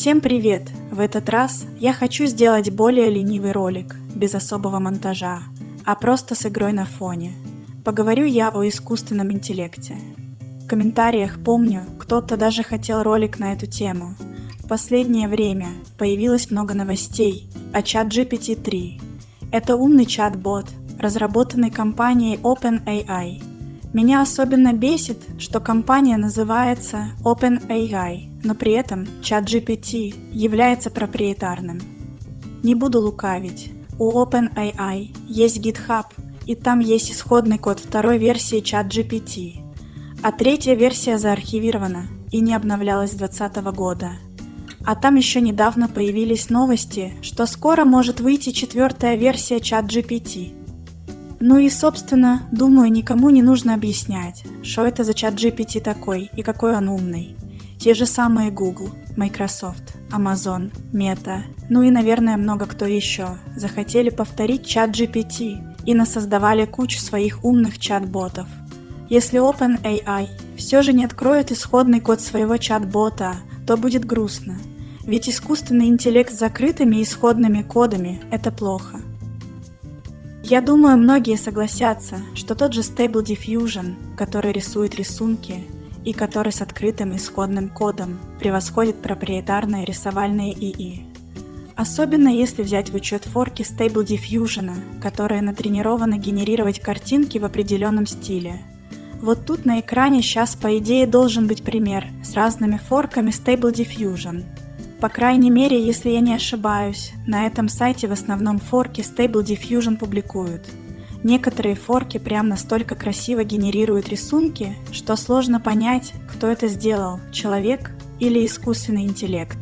Всем привет! В этот раз я хочу сделать более ленивый ролик, без особого монтажа, а просто с игрой на фоне. Поговорю я о искусственном интеллекте. В комментариях помню, кто-то даже хотел ролик на эту тему. В последнее время появилось много новостей о чат GPT-3. Это умный чат-бот, разработанный компанией OpenAI. Меня особенно бесит, что компания называется OpenAI, но при этом ChatGPT является проприетарным. Не буду лукавить, у OpenAI есть GitHub, и там есть исходный код второй версии ChatGPT, а третья версия заархивирована и не обновлялась с 2020 года. А там еще недавно появились новости, что скоро может выйти четвертая версия ChatGPT. Ну и, собственно, думаю, никому не нужно объяснять, что это за чат GPT такой и какой он умный. Те же самые Google, Microsoft, Amazon, Meta, ну и, наверное, много кто еще, захотели повторить чат GPT и насоздавали кучу своих умных чат-ботов. Если OpenAI все же не откроет исходный код своего чат-бота, то будет грустно, ведь искусственный интеллект с закрытыми исходными кодами – это плохо. Я думаю, многие согласятся, что тот же Stable Diffusion, который рисует рисунки, и который с открытым исходным кодом превосходит проприетарные рисовальные ИИ. Особенно если взять в учет форки Stable Diffusion, которые натренированы генерировать картинки в определенном стиле. Вот тут на экране сейчас по идее должен быть пример с разными форками Stable Diffusion. По крайней мере, если я не ошибаюсь, на этом сайте в основном форки Stable Diffusion публикуют – Некоторые форки прям настолько красиво генерируют рисунки, что сложно понять, кто это сделал, человек или искусственный интеллект.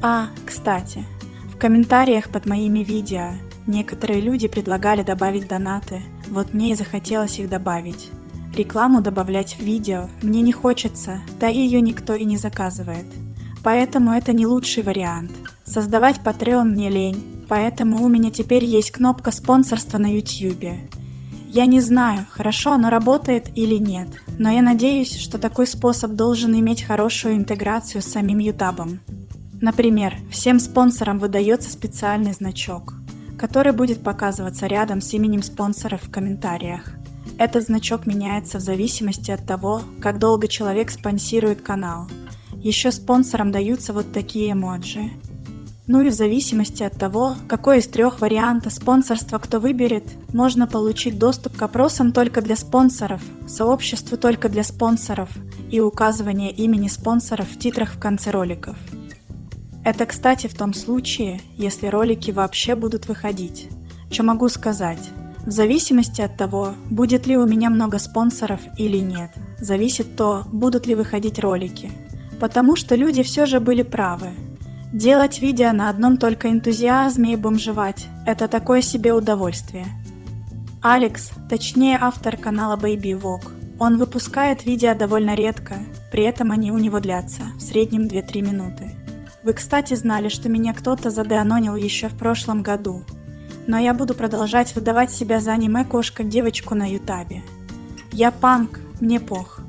А, кстати, в комментариях под моими видео некоторые люди предлагали добавить донаты, вот мне и захотелось их добавить. Рекламу добавлять в видео мне не хочется, да и ее никто и не заказывает. Поэтому это не лучший вариант. Создавать Patreon мне лень, Поэтому у меня теперь есть кнопка спонсорства на YouTube. Я не знаю, хорошо оно работает или нет, но я надеюсь, что такой способ должен иметь хорошую интеграцию с самим YouTube. Например, всем спонсорам выдается специальный значок, который будет показываться рядом с именем спонсора в комментариях. Этот значок меняется в зависимости от того, как долго человек спонсирует канал. Еще спонсорам даются вот такие эмоджи. Ну и в зависимости от того, какой из трех вариантов спонсорства кто выберет, можно получить доступ к опросам только для спонсоров, сообществу только для спонсоров и указывание имени спонсоров в титрах в конце роликов. Это, кстати, в том случае, если ролики вообще будут выходить. Что могу сказать? В зависимости от того, будет ли у меня много спонсоров или нет, зависит то, будут ли выходить ролики. Потому что люди все же были правы, Делать видео на одном только энтузиазме и бомжевать – это такое себе удовольствие. Алекс, точнее автор канала Baby Walk, он выпускает видео довольно редко, при этом они у него длятся, в среднем 2-3 минуты. Вы, кстати, знали, что меня кто-то задеанонил еще в прошлом году, но я буду продолжать выдавать себя за аниме-кошка-девочку на ютабе. Я панк, мне пох.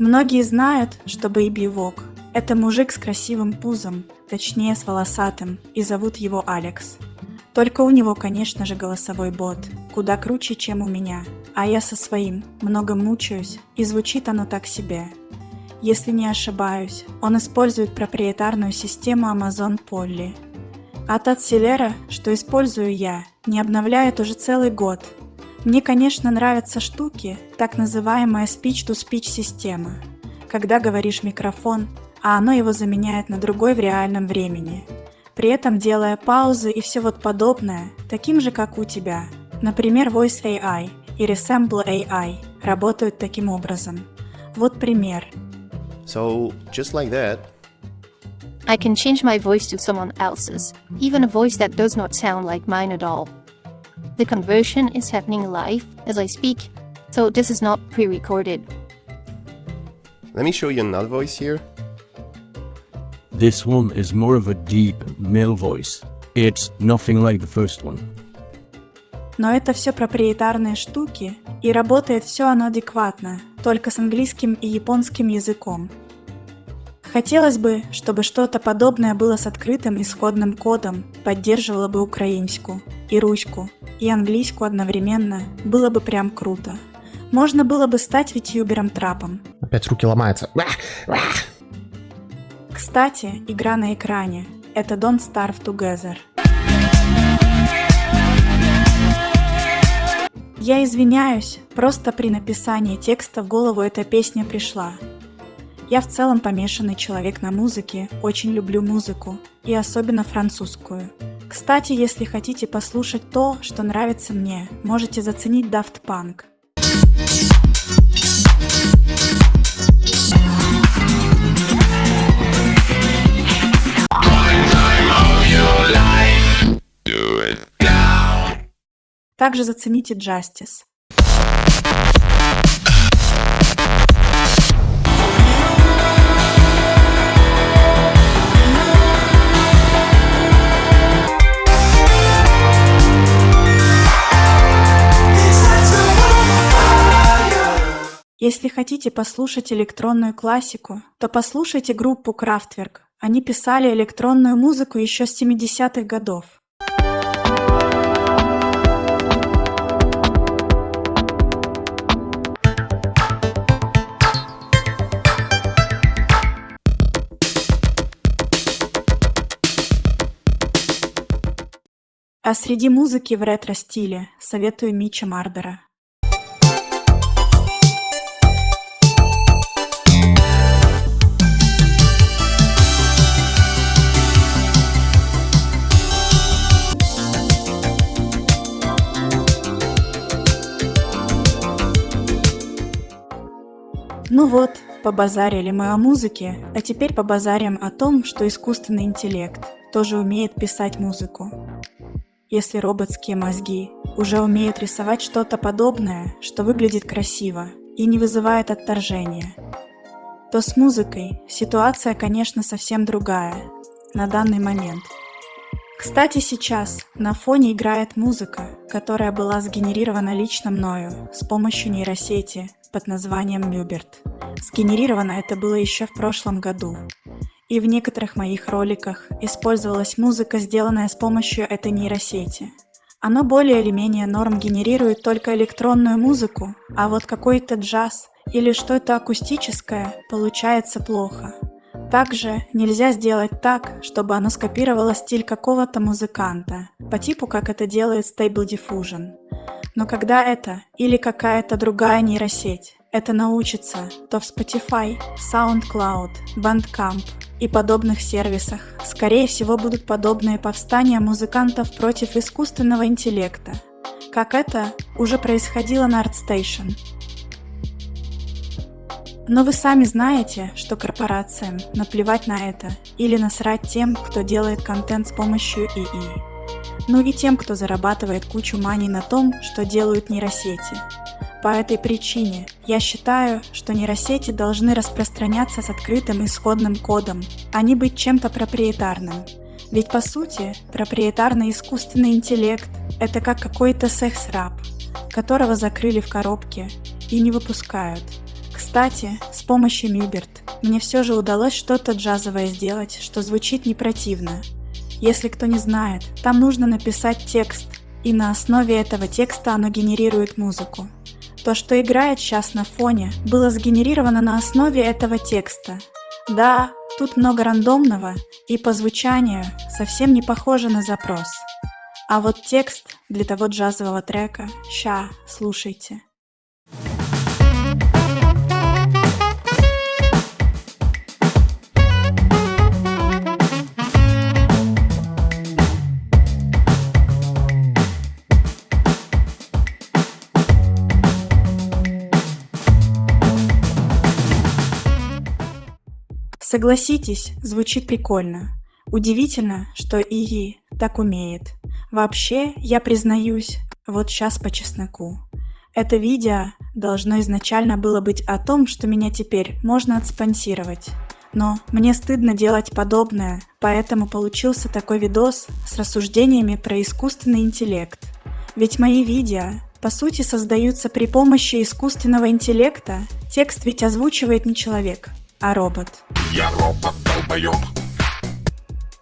Многие знают, что Бэйби Вок – это мужик с красивым пузом, точнее с волосатым, и зовут его Алекс. Только у него, конечно же, голосовой бот, куда круче, чем у меня, а я со своим много мучаюсь, и звучит оно так себе. Если не ошибаюсь, он использует проприетарную систему Amazon Polly. А тот Селера, что использую я, не обновляет уже целый год – мне, конечно, нравятся штуки, так называемая speech-to-speech система, когда говоришь микрофон, а оно его заменяет на другой в реальном времени, при этом делая паузы и все вот подобное, таким же, как у тебя. Например, Voice AI и Resemble AI работают таким образом. Вот пример. So, just like that, I can change my voice to someone else's, even a voice that does not sound like mine at all. The conversion is happening live as I speak, so this is not pre-recorded. Let me show you another voice here. This one is more of a deep male voice. It's nothing like the first one. Но это все проприетарные штуки, и работает все оно адекватно, только с английским и японским языком. Хотелось бы, чтобы что-то подобное было с открытым исходным кодом, поддерживало бы украинскую, и русскую, и английскую одновременно, было бы прям круто. Можно было бы стать ютубером трапом. Опять руки ломаются. Кстати, игра на экране. Это Don't Starve Together. Я извиняюсь, просто при написании текста в голову эта песня пришла. Я в целом помешанный человек на музыке, очень люблю музыку, и особенно французскую. Кстати, если хотите послушать то, что нравится мне, можете заценить Daft Punk. Также зацените Justice. Если хотите послушать электронную классику, то послушайте группу Kraftwerk. Они писали электронную музыку еще с 70-х годов. А среди музыки в ретро-стиле советую Мича Мардера. Ну вот, побазарили мы о музыке, а теперь побазарим о том, что искусственный интеллект тоже умеет писать музыку. Если роботские мозги уже умеют рисовать что-то подобное, что выглядит красиво и не вызывает отторжения, то с музыкой ситуация, конечно, совсем другая на данный момент. Кстати, сейчас на фоне играет музыка, которая была сгенерирована лично мною с помощью нейросети под названием Мюберт. Сгенерировано это было еще в прошлом году. И в некоторых моих роликах использовалась музыка, сделанная с помощью этой нейросети. Оно более или менее норм генерирует только электронную музыку, а вот какой-то джаз или что-то акустическое получается плохо. Также нельзя сделать так, чтобы оно скопировало стиль какого-то музыканта, по типу как это делает Stable Diffusion. Но когда это или какая-то другая нейросеть это научится, то в Spotify, SoundCloud, Bandcamp и подобных сервисах скорее всего будут подобные повстания музыкантов против искусственного интеллекта, как это уже происходило на ArtStation. Но вы сами знаете, что корпорациям наплевать на это или насрать тем, кто делает контент с помощью ИИ ну и тем, кто зарабатывает кучу мани на том, что делают нейросети. По этой причине я считаю, что нейросети должны распространяться с открытым исходным кодом, а не быть чем-то проприетарным. Ведь по сути, проприетарный искусственный интеллект – это как какой-то секс-раб, которого закрыли в коробке и не выпускают. Кстати, с помощью Мюберт мне все же удалось что-то джазовое сделать, что звучит не противно, если кто не знает, там нужно написать текст, и на основе этого текста оно генерирует музыку. То, что играет сейчас на фоне, было сгенерировано на основе этого текста. Да, тут много рандомного, и по звучанию совсем не похоже на запрос. А вот текст для того джазового трека, ща, слушайте. Согласитесь, звучит прикольно. Удивительно, что ИИ так умеет. Вообще, я признаюсь, вот сейчас по чесноку. Это видео должно изначально было быть о том, что меня теперь можно отспонсировать. Но мне стыдно делать подобное, поэтому получился такой видос с рассуждениями про искусственный интеллект. Ведь мои видео, по сути, создаются при помощи искусственного интеллекта. Текст ведь озвучивает не человек, а робот. Я робот долбоёб.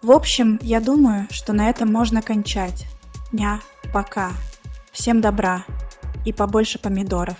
В общем, я думаю, что на этом можно кончать. Ня, пока. Всем добра и побольше помидоров.